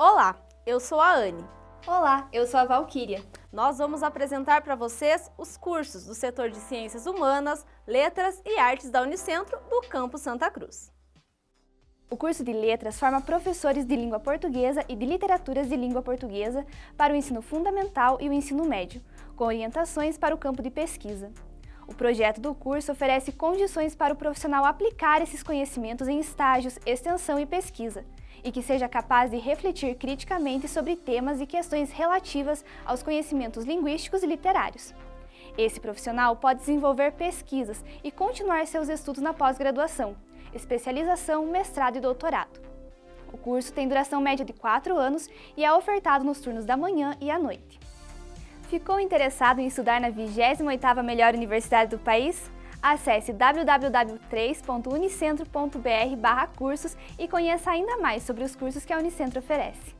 Olá, eu sou a Anne. Olá, eu sou a Valquíria. Nós vamos apresentar para vocês os cursos do setor de Ciências Humanas, Letras e Artes da Unicentro do Campo Santa Cruz. O curso de Letras forma professores de língua portuguesa e de literaturas de língua portuguesa para o ensino fundamental e o ensino médio, com orientações para o campo de pesquisa. O projeto do curso oferece condições para o profissional aplicar esses conhecimentos em estágios, extensão e pesquisa, e que seja capaz de refletir criticamente sobre temas e questões relativas aos conhecimentos linguísticos e literários. Esse profissional pode desenvolver pesquisas e continuar seus estudos na pós-graduação, especialização, mestrado e doutorado. O curso tem duração média de 4 anos e é ofertado nos turnos da manhã e à noite. Ficou interessado em estudar na 28ª melhor universidade do país? Acesse www.3.unicentro.br cursos e conheça ainda mais sobre os cursos que a Unicentro oferece.